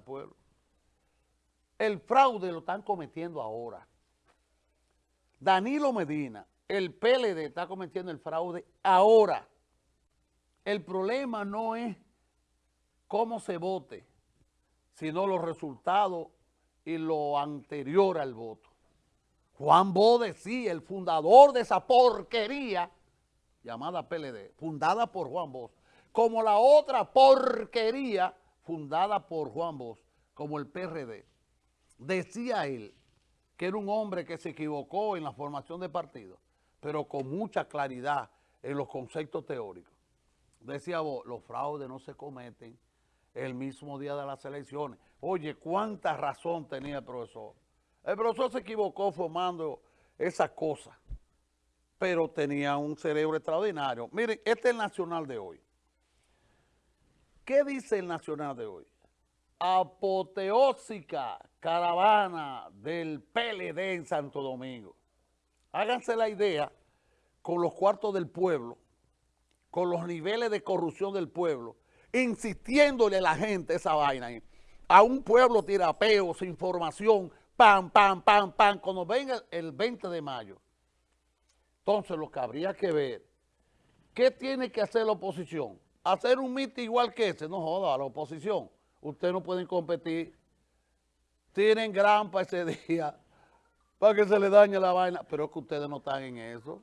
pueblo. El fraude lo están cometiendo ahora. Danilo Medina, el PLD está cometiendo el fraude ahora. El problema no es cómo se vote, sino los resultados y lo anterior al voto. Juan Bode, sí, el fundador de esa porquería llamada PLD, fundada por Juan Bosch, como la otra porquería fundada por Juan Bosch, como el PRD. Decía él que era un hombre que se equivocó en la formación de partidos, pero con mucha claridad en los conceptos teóricos. Decía vos, los fraudes no se cometen el mismo día de las elecciones. Oye, cuánta razón tenía el profesor. El profesor se equivocó formando esa cosa, pero tenía un cerebro extraordinario. Miren, este es el nacional de hoy. ¿Qué dice el nacional de hoy? Apoteósica caravana del PLD en Santo Domingo. Háganse la idea con los cuartos del pueblo, con los niveles de corrupción del pueblo, insistiéndole a la gente esa vaina. A un pueblo tirapeo, sin información, pam, pam, pam, pam, cuando venga el 20 de mayo. Entonces lo que habría que ver, ¿qué tiene que hacer la oposición? Hacer un mitin igual que ese, no joda, a la oposición. Ustedes no pueden competir. Tienen grampa ese día para que se le dañe la vaina, pero es que ustedes no están en eso.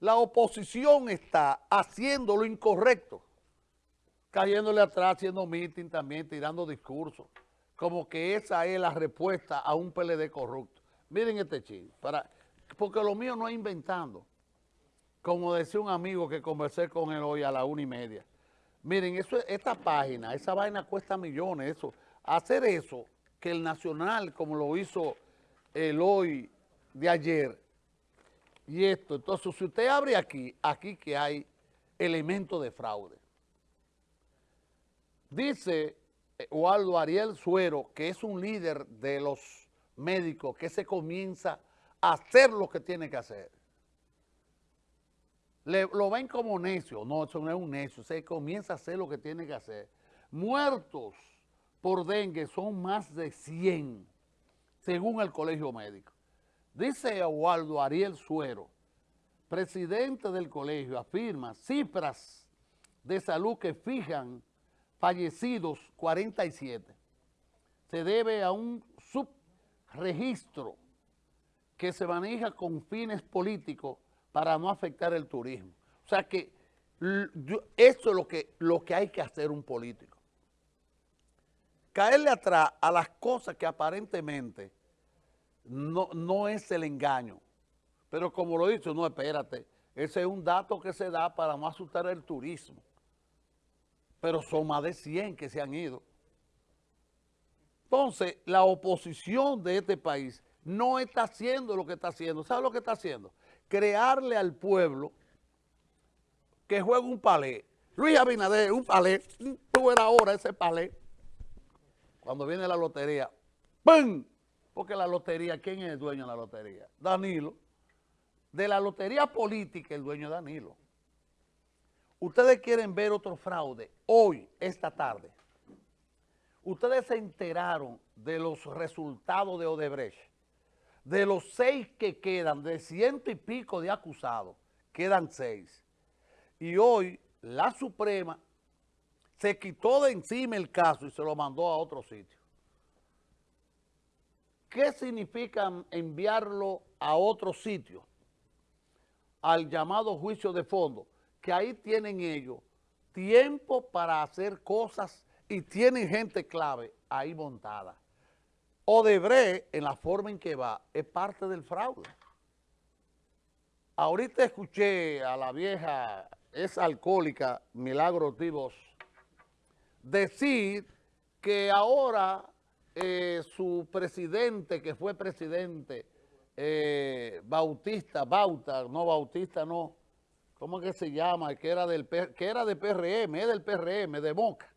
La oposición está haciendo lo incorrecto, cayéndole atrás, haciendo mitin también, tirando discursos, como que esa es la respuesta a un PLD corrupto. Miren este ching, para, porque lo mío no es inventando. Como decía un amigo que conversé con él hoy a la una y media. Miren, eso, esta página, esa vaina cuesta millones, eso. Hacer eso, que el Nacional, como lo hizo el hoy de ayer, y esto, entonces si usted abre aquí, aquí que hay elementos de fraude. Dice Waldo Ariel Suero, que es un líder de los médicos, que se comienza a hacer lo que tiene que hacer. Lo ven como necio, no, eso no es un necio, se comienza a hacer lo que tiene que hacer. Muertos por dengue son más de 100, según el colegio médico. Dice Waldo Ariel Suero, presidente del colegio, afirma cifras de salud que fijan fallecidos 47. Se debe a un subregistro que se maneja con fines políticos para no afectar el turismo. O sea que eso es lo que, lo que hay que hacer un político. Caerle atrás a las cosas que aparentemente no, no es el engaño. Pero como lo he dicho, no, espérate, ese es un dato que se da para no asustar el turismo. Pero son más de 100 que se han ido. Entonces, la oposición de este país no está haciendo lo que está haciendo. ¿Sabe lo que está haciendo? Crearle al pueblo que juegue un palé. Luis Abinader, un palé, tú era ahora ese palé. Cuando viene la lotería, ¡pum! Porque la lotería, ¿quién es el dueño de la lotería? Danilo. De la lotería política, el dueño Danilo. Ustedes quieren ver otro fraude hoy, esta tarde. Ustedes se enteraron de los resultados de Odebrecht. De los seis que quedan, de ciento y pico de acusados, quedan seis. Y hoy la Suprema se quitó de encima el caso y se lo mandó a otro sitio. ¿Qué significa enviarlo a otro sitio? Al llamado juicio de fondo, que ahí tienen ellos tiempo para hacer cosas y tienen gente clave ahí montada. Odebrecht, en la forma en que va, es parte del fraude. Ahorita escuché a la vieja, es alcohólica, Milagro Tibos, decir que ahora eh, su presidente, que fue presidente, eh, Bautista, Bauta, no Bautista, no, ¿cómo que se llama? Que era, del, que era de PRM, es del PRM, de Moca,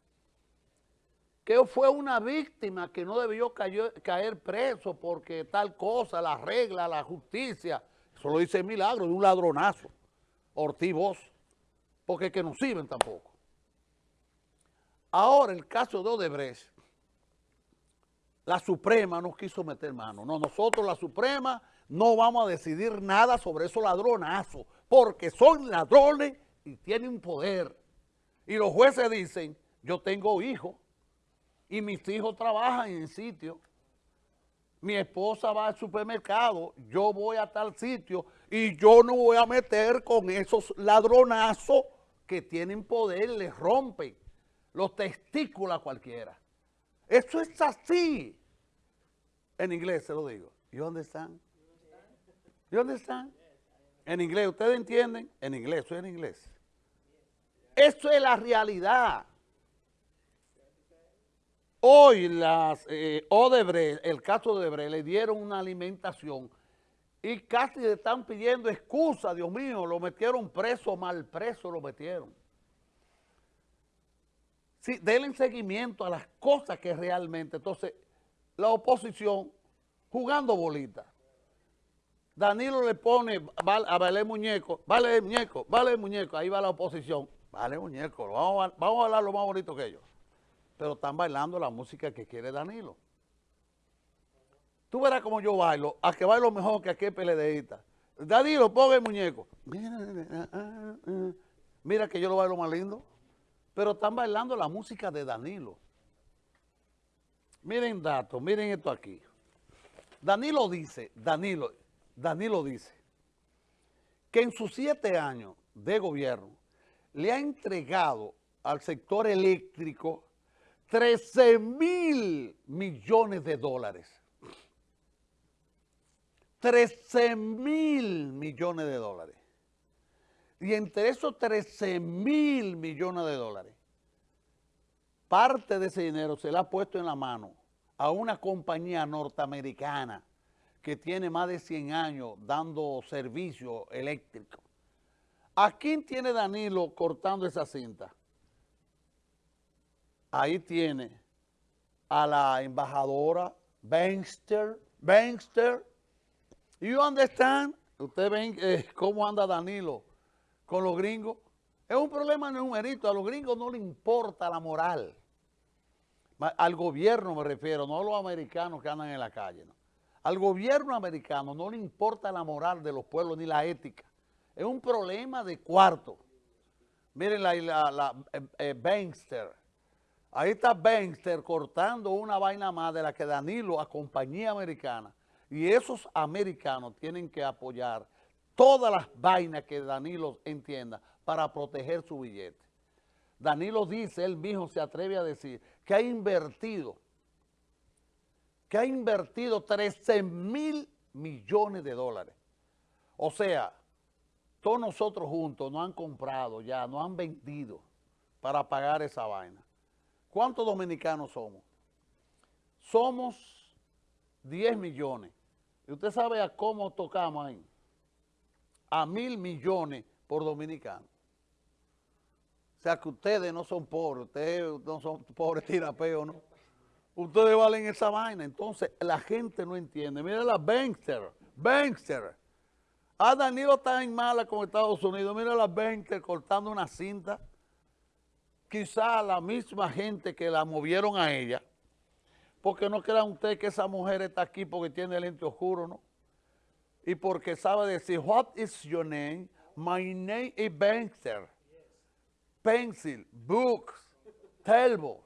que fue una víctima que no debió caer, preso porque tal cosa, la regla, la justicia, eso lo dice Milagro, de un ladronazo, Ortiz porque que no sirven tampoco. Ahora el caso de Odebrecht, la Suprema no quiso meter mano. No, nosotros la Suprema no vamos a decidir nada sobre esos ladronazos, porque son ladrones y tienen poder. Y los jueces dicen, yo tengo hijos y mis hijos trabajan en sitio. Mi esposa va al supermercado, yo voy a tal sitio y yo no voy a meter con esos ladronazos que tienen poder, les rompen los testículos a cualquiera. Eso es así. En inglés se lo digo. ¿Y dónde están? ¿Y dónde están? En inglés, ¿ustedes entienden? En inglés, soy en inglés. Eso es la realidad. Hoy las eh, Odebrecht, el caso de Odebrecht, le dieron una alimentación y casi le están pidiendo excusa, Dios mío, lo metieron preso, mal preso lo metieron. Sí, denle seguimiento a las cosas que realmente, entonces, la oposición jugando bolita. Danilo le pone a vale muñeco, vale muñeco, vale muñeco, ahí va la oposición, vale muñeco, vamos a, vamos a hablar lo más bonito que ellos. Pero están bailando la música que quiere Danilo. Tú verás como yo bailo, a que bailo mejor que aquel PLDista. Danilo, ponga el muñeco. Mira que yo lo bailo más lindo. Pero están bailando la música de Danilo. Miren datos, miren esto aquí. Danilo dice, Danilo, Danilo dice que en sus siete años de gobierno le ha entregado al sector eléctrico 13 mil millones de dólares. 13 mil millones de dólares. Y entre esos 13 mil millones de dólares, parte de ese dinero se le ha puesto en la mano a una compañía norteamericana que tiene más de 100 años dando servicio eléctrico. ¿A quién tiene Danilo cortando esa cinta? Ahí tiene a la embajadora Banster, Banster. ¿Y dónde están? Ustedes ven eh, cómo anda Danilo con los gringos. Es un problema numerito, a los gringos no les importa la moral. Al gobierno me refiero, no a los americanos que andan en la calle. Al gobierno americano no le importa la moral de los pueblos ni la ética. Es un problema de cuarto. Miren la, la, eh, eh, Ahí está Banster cortando una vaina más de la que Danilo a compañía americana. Y esos americanos tienen que apoyar todas las vainas que Danilo entienda para proteger su billete. Danilo dice, él mismo se atreve a decir, que ha invertido, que ha invertido 13 mil millones de dólares. O sea, todos nosotros juntos nos han comprado ya, nos han vendido para pagar esa vaina. ¿Cuántos dominicanos somos? Somos 10 millones. ¿Y usted sabe a cómo tocamos ahí? A mil millones por dominicano. O sea que ustedes no son pobres, ustedes no son pobres tirapeos, ¿no? Ustedes valen esa vaina. Entonces, la gente no entiende. Mira la Bankster, Bankster. Ah, Danilo está en mala con Estados Unidos. Mira la Bankster cortando una cinta. Quizá la misma gente que la movieron a ella. Porque no crean ustedes que esa mujer está aquí porque tiene el lente oscuro, ¿no? Y porque sabe decir, what is your name? My name is Bankster pencil, books, telbo.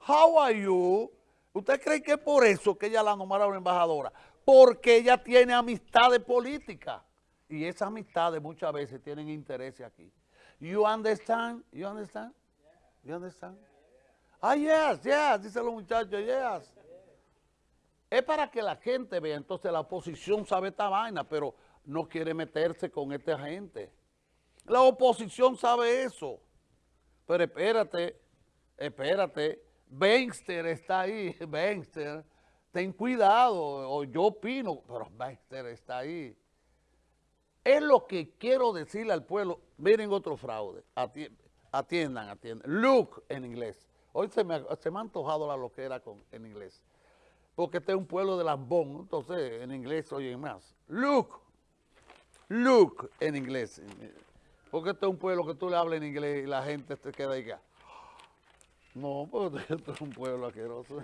How are you? ¿Usted cree que es por eso que ella la nombraron embajadora? Porque ella tiene amistades políticas. Y esas amistades muchas veces tienen intereses aquí. You understand? You understand? You understand? Ah, yes, yes, dicen los muchachos, yes. Es para que la gente vea, entonces la oposición sabe esta vaina, pero no quiere meterse con esta gente. La oposición sabe eso. Pero espérate, espérate, Benster está ahí, Benster, ten cuidado, o yo opino, pero Benster está ahí. Es lo que quiero decirle al pueblo, miren otro fraude, atiendan, atiendan, look en inglés. Hoy se me, ha antojado la loquera con, en inglés, porque este es un pueblo de lambón, entonces en inglés oyen más. Look, look en inglés. Porque este es un pueblo que tú le hablas en inglés y la gente te queda ahí. No, porque esto es un pueblo asqueroso.